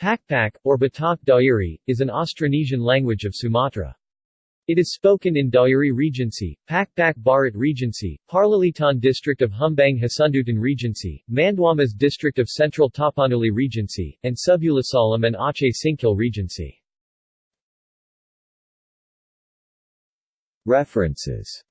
Pakpak, or Batak Dairi, is an Austronesian language of Sumatra. It is spoken in Dairi Regency, Pakpak Bharat Regency, Parlilitan District of Humbang Hasundutan Regency, Manduamas District of Central Tapanuli Regency, and Subulussalam and Aceh Singkil Regency. References